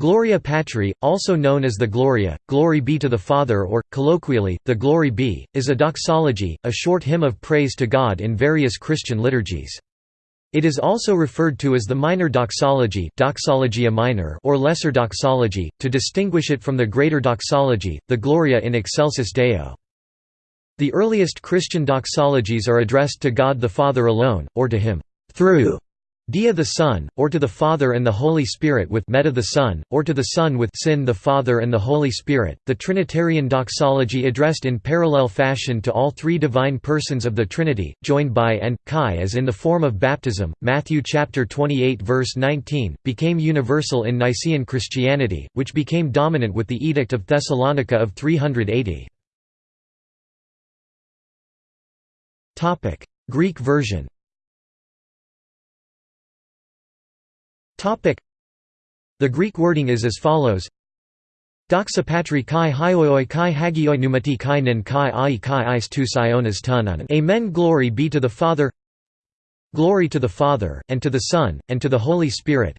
Gloria Patri, also known as the Gloria, Glory be to the Father or, colloquially, the Glory be, is a doxology, a short hymn of praise to God in various Christian liturgies. It is also referred to as the minor doxology doxologia minor or lesser doxology, to distinguish it from the greater doxology, the Gloria in excelsis Deo. The earliest Christian doxologies are addressed to God the Father alone, or to Him through Dia the Son, or to the Father and the Holy Spirit with Meta the Son, or to the Son with Sin the Father and the Holy Spirit. The Trinitarian doxology addressed in parallel fashion to all three divine persons of the Trinity, joined by and Kai as in the form of baptism. Matthew chapter 28 verse 19 became universal in Nicene Christianity, which became dominant with the Edict of Thessalonica of 380. Topic: Greek version. The Greek wording is as follows. Doxa patri kai hioioi kai hagioi pneumati kai nin kai ai kai is tu sionas tunanan Amen. Glory be to the Father. Glory to the Father, and to the Son, and to the Holy Spirit.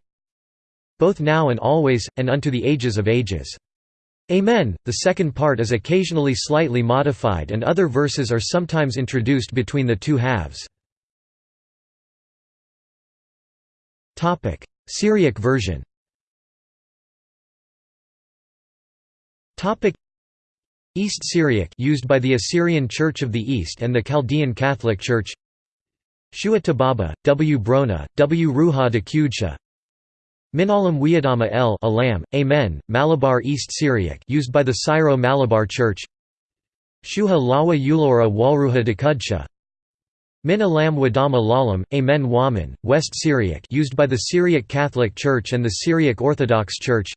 Both now and always, and unto the ages of ages. Amen. The second part is occasionally slightly modified and other verses are sometimes introduced between the two halves. Syriac version. East Syriac used by the Assyrian Church of the East and the Chaldean Catholic Church. Shua Tababa, W. Brona, W. Ruha de Kudsha Minalam Wiadama El Alam, Amen, Malabar East Syriac used by the Syro-Malabar Church. Shuha Lawa Ulora Walruha de Kudsha Min Alam Wadama Lalam, Amen Waman, West Syriac used by the Syriac Catholic Church and the Syriac Orthodox Church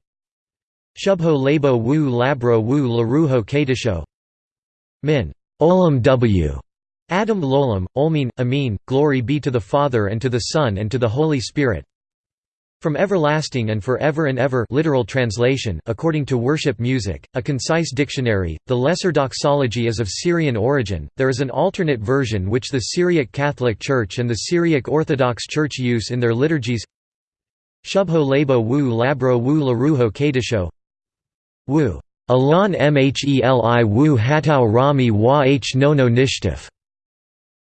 Shubho Labo Wu Labro Wu Laruho Kadisho Min. Olam W. Adam Lolam, Olmin, Amin, Glory be to the Father and to the Son and to the Holy Spirit from everlasting and forever and ever literal translation according to worship music, a concise dictionary, the Lesser Doxology is of Syrian origin, there is an alternate version which the Syriac Catholic Church and the Syriac Orthodox Church use in their liturgies. Shubho labo wu labro wu laruho kadisho Wu. Alon mheli wu hatau rami wa h nono nishtif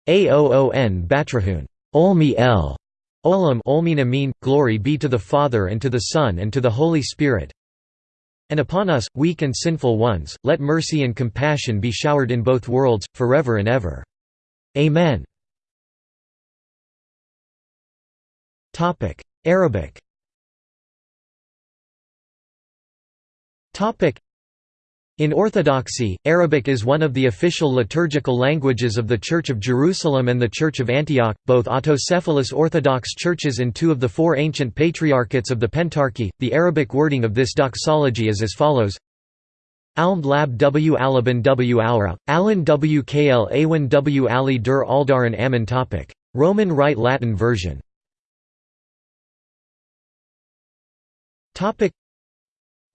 Aoon batrahun. Olmi el Olam Olmin Amin, glory be to the Father and to the Son and to the Holy Spirit. And upon us, weak and sinful ones, let mercy and compassion be showered in both worlds, forever and ever. Amen. Arabic in Orthodoxy, Arabic is one of the official liturgical languages of the Church of Jerusalem and the Church of Antioch, both autocephalous Orthodox churches and two of the four ancient patriarchates of the Pentarchy. The Arabic wording of this doxology is as follows. Almd lab w. Alaban w. Aura, alan w. Kl awan w. Ali dur aldaran amin topic. Roman Rite Latin version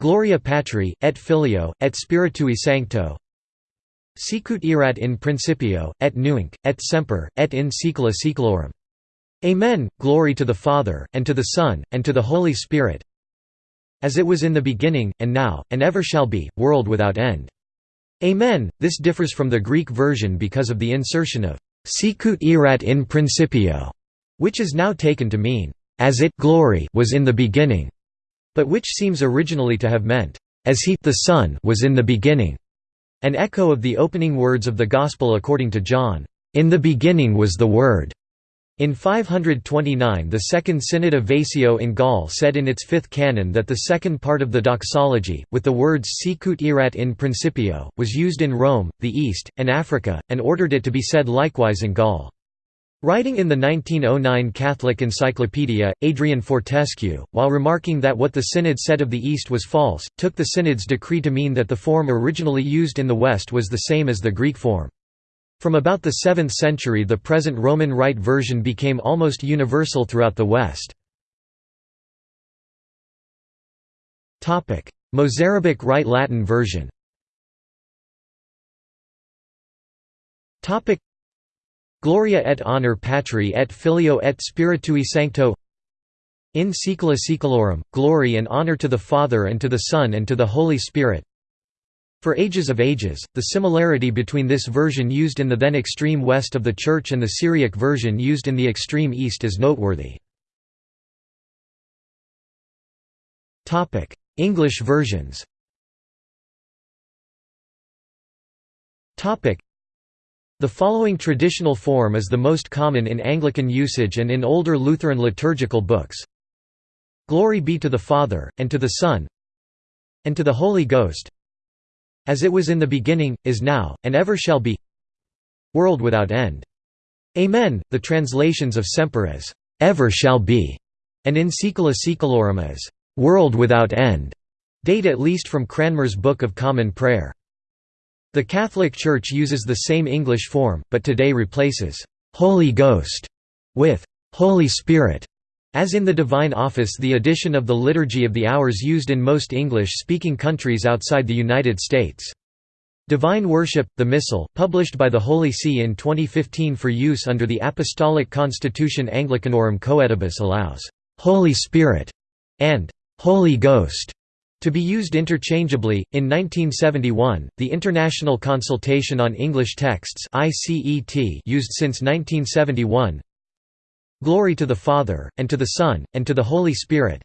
Gloria Patri, et Filio, et Spiritui Sancto Sicut erat in principio, et nunc, et semper, et in saecula saeculorum. Amen, glory to the Father, and to the Son, and to the Holy Spirit as it was in the beginning, and now, and ever shall be, world without end. Amen. This differs from the Greek version because of the insertion of sicut erat in principio, which is now taken to mean, as it glory was in the beginning but which seems originally to have meant, "...as he the Son was in the beginning", an echo of the opening words of the Gospel according to John, "...in the beginning was the Word." In 529 the Second Synod of Vasio in Gaul said in its fifth canon that the second part of the doxology, with the words sicut erat in principio, was used in Rome, the East, and Africa, and ordered it to be said likewise in Gaul. Writing in the 1909 Catholic Encyclopedia, Adrian Fortescue, while remarking that what the Synod said of the East was false, took the Synod's decree to mean that the form originally used in the West was the same as the Greek form. From about the 7th century the present Roman Rite version became almost universal throughout the West. Mozarabic Rite Latin version Gloria et honor patri et filio et spiritui sancto In saecula saeculorum, glory and honor to the Father and to the Son and to the Holy Spirit. For ages of ages, the similarity between this version used in the then extreme west of the Church and the Syriac version used in the extreme east is noteworthy. English versions the following traditional form is the most common in Anglican usage and in older Lutheran liturgical books. Glory be to the Father, and to the Son, and to the Holy Ghost, as it was in the beginning, is now, and ever shall be world without end. Amen. The translations of semper as ever shall be, and in saecula saeculorum as world without end, date at least from Cranmer's Book of Common Prayer. The Catholic Church uses the same English form, but today replaces «Holy Ghost» with «Holy Spirit» As in the Divine Office the addition of the Liturgy of the Hours used in most English-speaking countries outside the United States. Divine Worship, the Missal, published by the Holy See in 2015 for use under the Apostolic Constitution Anglicanorum Coetibus allows «Holy Spirit» and «Holy Ghost» To be used interchangeably, in 1971, the International Consultation on English Texts used since 1971 Glory to the Father, and to the Son, and to the Holy Spirit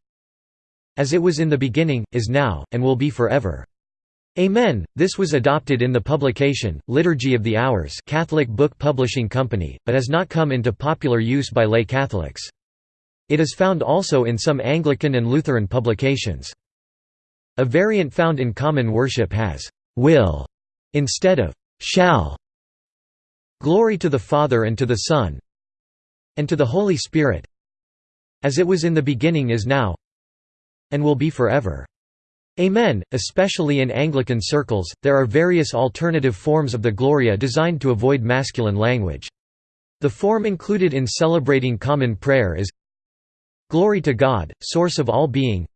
as it was in the beginning, is now, and will be forever. Amen. This was adopted in the publication, Liturgy of the Hours Catholic Book Publishing Company, but has not come into popular use by lay Catholics. It is found also in some Anglican and Lutheran publications. A variant found in common worship has will instead of shall. Glory to the Father and to the Son and to the Holy Spirit as it was in the beginning is now and will be forever. Amen. Especially in Anglican circles, there are various alternative forms of the Gloria designed to avoid masculine language. The form included in celebrating common prayer is Glory to God, source of all being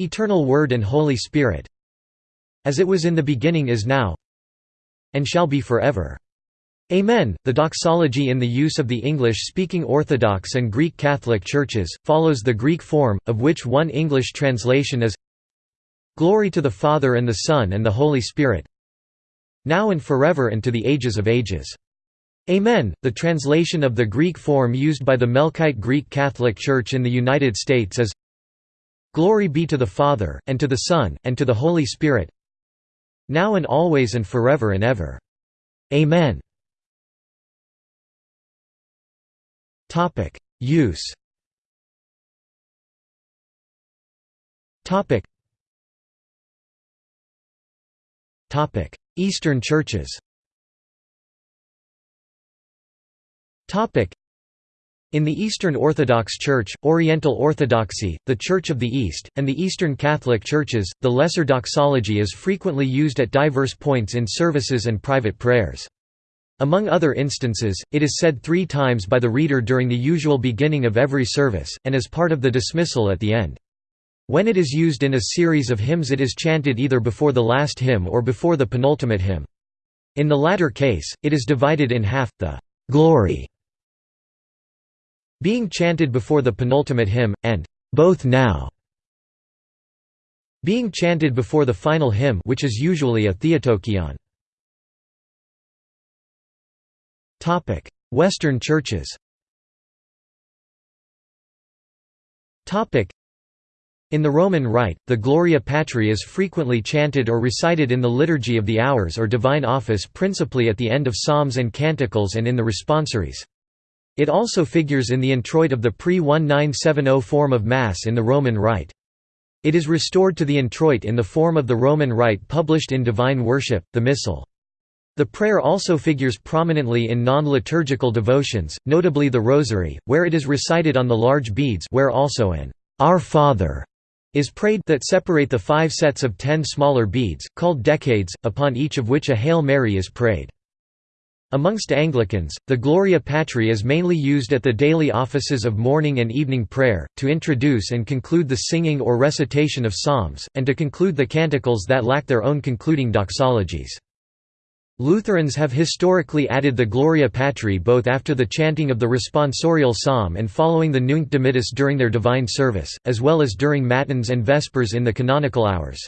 Eternal Word and Holy Spirit as it was in the beginning is now and shall be forever. Amen. The doxology in the use of the English-speaking Orthodox and Greek Catholic churches, follows the Greek form, of which one English translation is Glory to the Father and the Son and the Holy Spirit now and forever and to the ages of ages. Amen. The translation of the Greek form used by the Melkite Greek Catholic Church in the United States is Glory be to the Father, and to the Son, and to the Holy Spirit now and always and forever and ever. Amen. Use. Eastern churches in the Eastern Orthodox Church, Oriental Orthodoxy, the Church of the East, and the Eastern Catholic Churches, the Lesser Doxology is frequently used at diverse points in services and private prayers. Among other instances, it is said three times by the reader during the usual beginning of every service, and as part of the dismissal at the end. When it is used in a series of hymns it is chanted either before the last hymn or before the penultimate hymn. In the latter case, it is divided in half, the «glory» being chanted before the penultimate hymn, and both now being chanted before the final hymn which is usually a theotokion. Western churches in the Roman Rite, the Gloria Patri is frequently chanted or recited in the Liturgy of the Hours or Divine Office principally at the end of psalms and canticles and in the responsories. It also figures in the introit of the pre-1970 form of Mass in the Roman Rite. It is restored to the introit in the form of the Roman Rite published in Divine Worship, the Missal. The prayer also figures prominently in non-liturgical devotions, notably the Rosary, where it is recited on the large beads where also an Our Father is prayed that separate the five sets of ten smaller beads, called decades, upon each of which a Hail Mary is prayed. Amongst Anglicans, the Gloria Patri is mainly used at the daily offices of morning and evening prayer, to introduce and conclude the singing or recitation of psalms, and to conclude the canticles that lack their own concluding doxologies. Lutherans have historically added the Gloria Patri both after the chanting of the responsorial psalm and following the Nunc Dimittis during their divine service, as well as during Matins and Vespers in the canonical hours.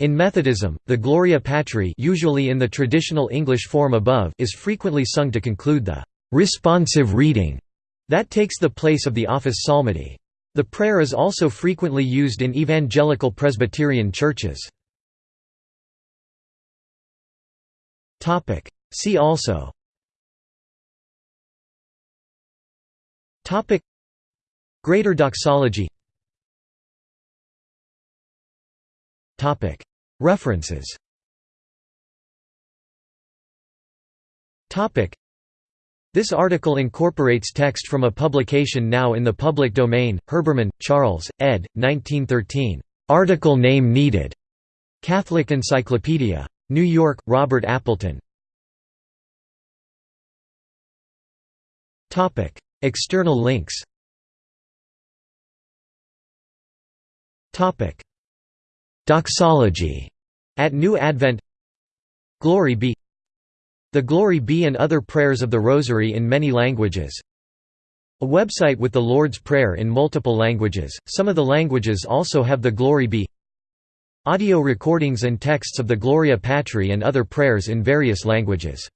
In Methodism, the Gloria Patri usually in the traditional English form above is frequently sung to conclude the «responsive reading» that takes the place of the office psalmody. The prayer is also frequently used in evangelical Presbyterian churches. See also Greater doxology References This article incorporates text from a publication now in the public domain, Herbermann, Charles, ed. 1913. Article name needed. Catholic Encyclopedia. New York, Robert Appleton. External links Doxology at New Advent Glory be The Glory be and other prayers of the Rosary in many languages. A website with the Lord's Prayer in multiple languages, some of the languages also have the Glory be. Audio recordings and texts of the Gloria Patri and other prayers in various languages